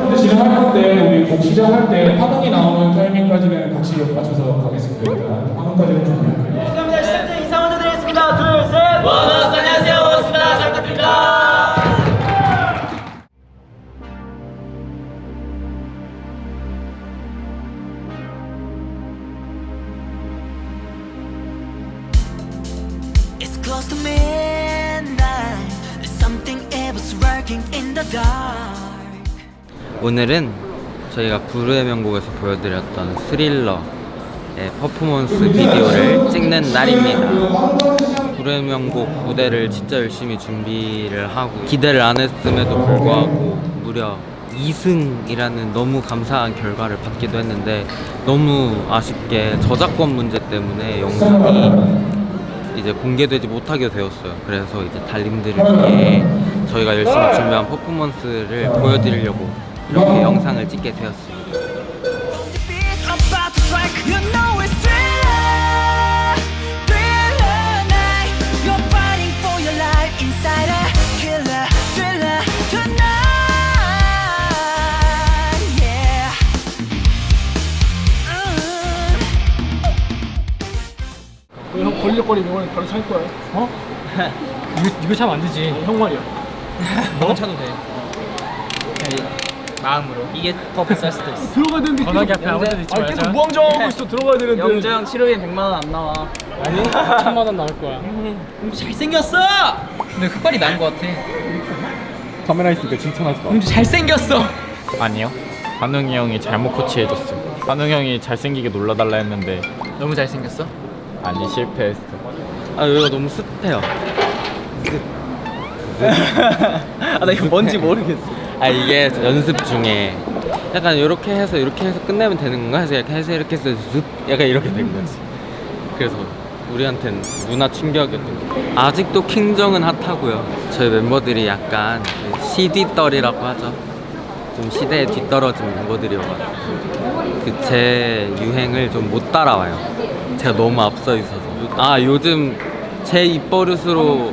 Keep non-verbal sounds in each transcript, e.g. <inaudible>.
근데 진행할 건데 우리 곡 시작할 때 파동이 나오는 타이밍까지는 같이 맞춰서 가겠습니다. 파동까지는 준비할게요. 감사합니다. 시청자 인사 먼저 드리겠습니다. 둘, 셋. 원어스 안녕하세요. 원어스입니다. 잘 부탁드립니다. It's close to midnight. 오늘은 저희가 부르의 명곡에서 보여드렸던 스릴러의 퍼포먼스 비디오를 찍는 날입니다. 부르의 명곡 무대를 진짜 열심히 준비를 하고 기대를 안 했음에도 불구하고 무려 2승이라는 너무 감사한 결과를 받기도 했는데 너무 아쉽게 저작권 문제 때문에 영상이 이제 공개되지 못하게 되었어요. 그래서 이제 달님들을 위해 저희가 열심히 준비한 퍼포먼스를 보여드리려고 이렇게 영상을 찍게 되었습니다. Mm. 이번에 바로 살 거야. 어? 이거 이거 차면 안 되지. 형 말이야. 너가 차도 돼. 마음으로. 이게 더 비쌀 수도 있어. 들어가야 되는데 계속- 앞에 아무 데도 있지 아, 말자. 계속 무한정하고 <laughs> 있어. 들어가야 되는데. 영재형 치료비 100만 원 안 나와. 아니 <laughs> 천만 원 나올 거야. 용주 잘생겼어. 근데 흑발이 나은 것 같아. 카메라 있으니까 칭찬하지 마. 용주 잘생겼어. 아니요. 한웅이 형이 잘못 코치해줬어. 한웅 형이 잘생기게 놀라달라 했는데 너무 잘생겼어. 아니 실패했어. 아 여기가 너무 습해요. <laughs> 아나 이거 뭔지 모르겠어. 아 이게 연습 중에 약간 이렇게 해서 이렇게 해서 끝내면 되는 건가 해서 이렇게 해서 이렇게 해서 습 약간 이렇게 된 거지. 그래서 우리한텐 문화 충격이었던 거. 아직도 킹정은 핫하고요. 저희 멤버들이 약간 CD 떨이라고 하죠. 좀 시대에 뒤떨어진 멤버들이어가지고 그 제 유행을 좀 못 따라와요. 제가 너무 앞서 있어서. 아 요즘 제 입버릇으로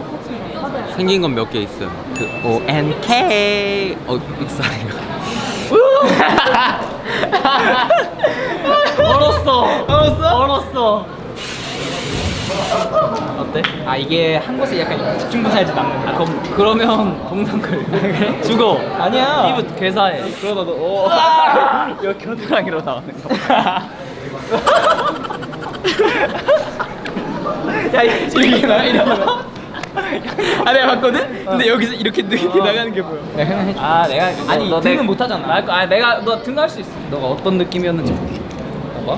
생긴 건 몇 개 있어요. 그 O N K 어 믹사리가. <laughs> 얼었어. 얼었어? 얼었어. 어때? 아 이게 한 곳에 약간 집중부사야지 남는 아 그럼 그러면 동상글 그래? <laughs> 죽어 아니야 피부 괴사해 그러다 너 오. <laughs> 이거 겨드랑이로 나오는 거 야, 이거 이렇게 나 이러면 아 내가 봤거든? 근데 여기서 이렇게 이렇게 나가는 게 보여 내가 해줄게 아 내가 아니 너, 등은 못 하잖아 아 내가 너 등할 수 있어 너가 어떤 느낌이었는지 볼게 봐봐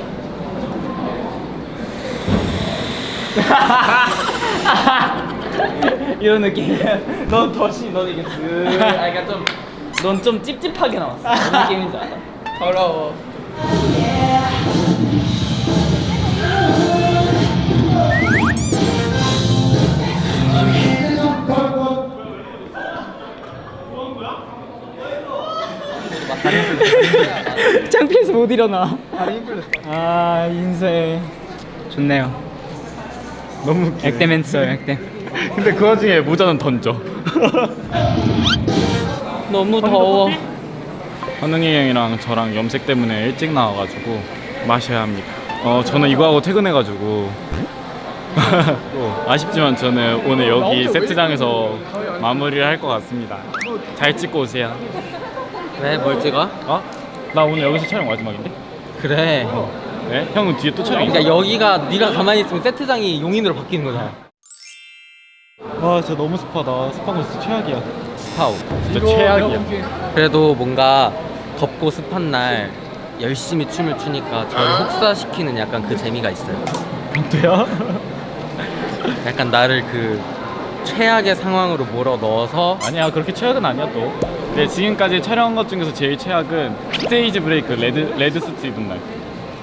<laughs> 이런 느낌이야. 넌 더시, 넌 이게 쓱. 아, 그러니까 좀, 넌 좀 찝찝하게 나왔어. 무슨 느낌인지 알아? 더러워. 창피해서 못 일어나. 아, 인생. 좋네요. 너무 웃기네. 액땜 했어요, 액땜. 근데 그 와중에 모자는 던져. 너무 더워. 한웅이 형이랑 저랑 염색 때문에 일찍 나와가지고 마셔야 합니다. 어 저는 이거 하고 퇴근해가지고 <laughs> 또 아쉽지만 저는 오늘 여기 세트장에서 마무리를 할 것 같습니다. 잘 찍고 오세요. 왜? 뭘 찍어? 어? 나 오늘 여기서 촬영 마지막인데? 그래. 네? 형은 뒤에 또 촬영? 그러니까 여기가 네가 가만히 있으면 세트장이 용인으로 바뀌는 거잖아. 와 진짜 너무 습하다. 습한 거 진짜 최악이야. 스파우. 진짜 최악이야. 그래도 뭔가 덥고 습한 날 열심히 춤을 추니까 저를 혹사시키는 약간 그 재미가 있어요. 어때요? 약간 나를 그 최악의 상황으로 몰아 넣어서 아니야 그렇게 최악은 아니야 또. 근데 지금까지 촬영한 것 중에서 제일 최악은 stage break red red suit 입은 날.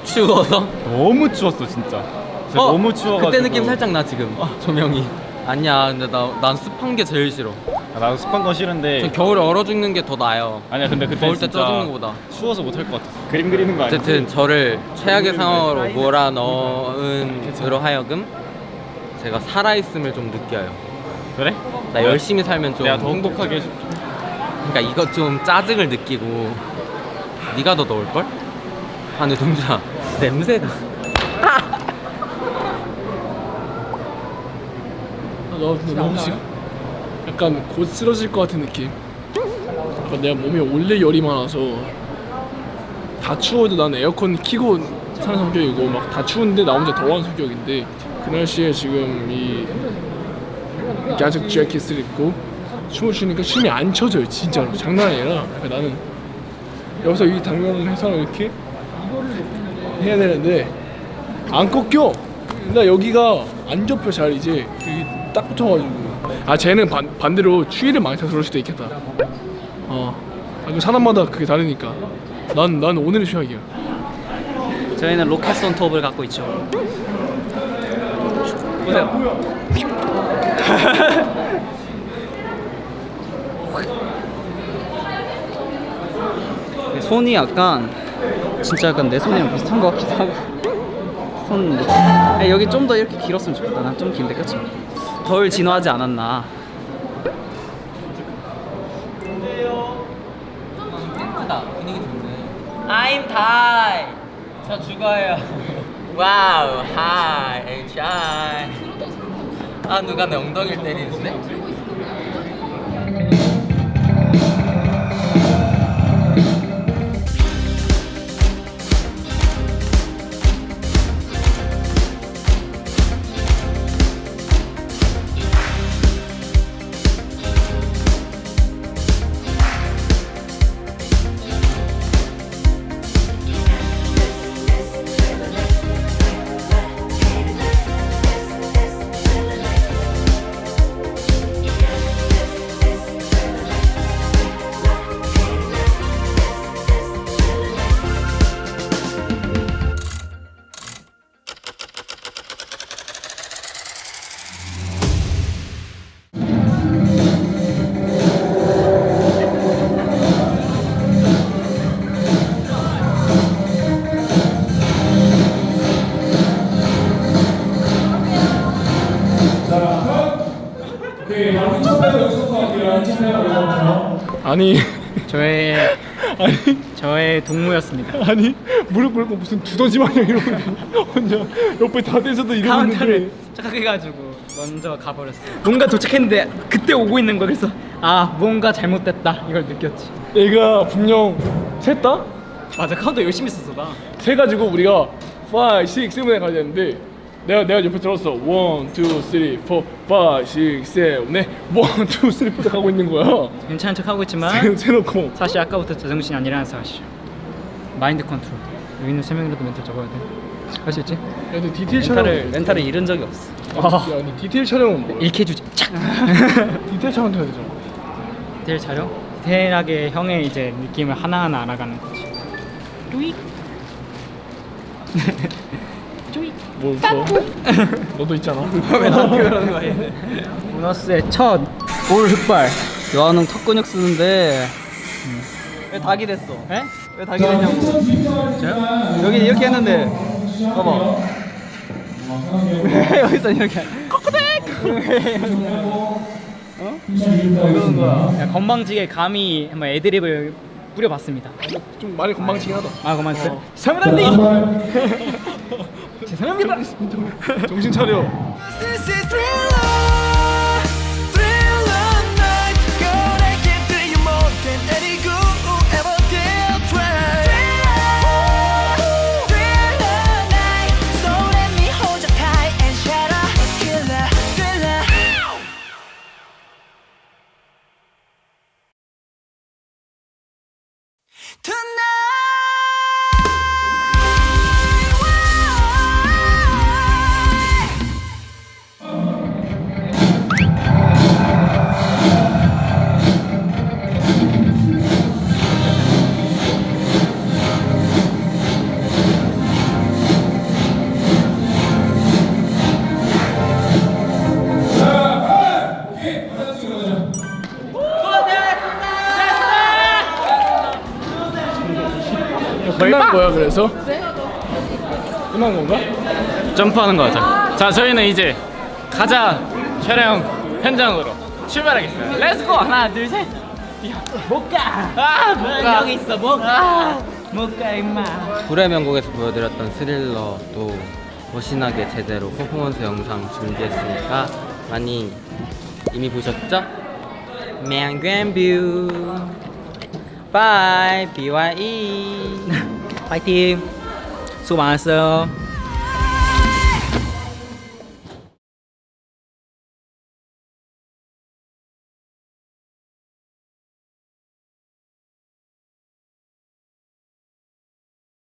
추워서 너무 추웠어 진짜. 진짜 어, 너무 추워가지고. 그때 느낌 살짝 나 지금 조명이 아니야 근데 나, 난 습한 게 제일 싫어 아, 나도 습한 건 싫은데. 전 겨울에 얼어 죽는 게 더 나아요 아니야 근데 그때 더울 때 진짜 쪄 죽는 거보다 추워서 못할 것 같았어. 그림 그리는 거 아니야? 어쨌든 저를 최악의 상황으로 몰아넣은 으로 하여금 제가 살아있음을 좀 느껴요 그래? 나 열심히 살면 좀 내가 더 행복하게 해줄게. 그러니까 이거 좀 짜증을 느끼고 네가 더 넣을 걸? 아 근데 동주야 냄새가 아, 나 근데 너무 싫어. 약간 곧 쓰러질 것 같은 느낌. 그러니까 내가 몸에 원래 열이 많아서 다 추워도 난 에어컨 키고 사는 성격이고 막 다 추운데 나 혼자 더워하는 성격인데 그 날씨에 지금 이 가죽 재킷을 입고 춤을 추니까 춤이 안 쳐져요 진짜로 장난 아니라 그러니까 나는 여기서 이 당면을 해서 이렇게 해야 되는데 안 꺾여. 나 여기가 안 접혀 잘 이제 여기 딱 붙어가지고. 아 쟤는 반, 반대로 추위를 많이 타서 그럴 수도 있겠다. 어. 아, 그 사람마다 그게 다르니까. 난 난 오늘의 취향이야. 저희는 로켓 손 톱을 갖고 있죠. 보세요. <laughs> 손이 약간 진짜 약간 내 손이랑 비슷한 것 같기도 하고 <laughs> 손 느낌. 아, 여기 좀 더 이렇게 길었으면 좋겠다. 난 좀 긴데 그치? 덜 진화하지 않았나. 예쁘다 분위기 좋네 I'm Thai 저 죽어요 와우 하이 샤이 아 누가 내 엉덩이를 때리는데? 아니 저의 <laughs> 아니 저의 동무였습니다. 아니 무릎 꿇고 무슨 두더지 마냥 이러고 혼자 옆에 다 대서도 이러고 있는데 착각해가지고 먼저 가버렸어요. 뭔가 도착했는데 그때 오고 있는 거 그래서 아 뭔가 잘못됐다 이걸 느꼈지. 얘가 분명 셌다? 맞아 카운터 열심히 썼어 나. 세 가지고 우리가 5, 6, 7에 가야 되는데 내가 내가 옆에 들었어 1, 2, 3, 4, 5, 6, 7, 8 1, 2, 3, 4 가고 있는 거야 괜찮은 척 하고 있지만 세- 세놓고 사실 아까부터 제정신이 아니라는 사실. mind control. 여기 있는 세 명이라도 멘트 적어야 돼. 할 수 있지? 야, 근데 디테일 촬영 mental을 mental을 잃은 적이 없어. 야, 근데 디테일 촬영은 뭐야? 잃게 주지. 착. <laughs> 디테일 촬영 해야 되잖아 디테일 촬영. 디테일하게 형의 이제 느낌을 하나하나 알아가는 거지. <laughs> 뭐 뭐? <laughs> 너도 있잖아. 왜 나한테 그러는 거야 얘는 보너스의 첫 올 흑발. 여한웅 턱 근육 쓰는데. 왜 닭이 됐어? 에? 왜 닭이 됐냐고. 저요? 여기 이렇게 했는데. 봐봐. 왜? <laughs> 여기서 이렇게. 꼬꼬댁 <laughs> 어? 이러는 거야? 야, 건방지게 감히 한번 애드립을 뿌려봤습니다. 좀 많이 건방지긴 하다. 아 그만 어. 사무라님 죄송합니다 정신 차려 This 끝난 거야 그래서? 끝난 건가? 점프하는 거 하자. 자, 저희는 이제 가자 촬영 현장으로 출발하겠습니다. 렛츠고 하나 둘 셋. 못 가. 아, 못 가. 여기 있어 못 가. 못가 임마. 불의 명곡에서 보여드렸던 스릴러도 멋진하게 제대로 퍼포먼스 영상 준비했으니까 많이 이미 보셨죠? 명견뷰 바이 BYE 파이팅. 수고 많았어요.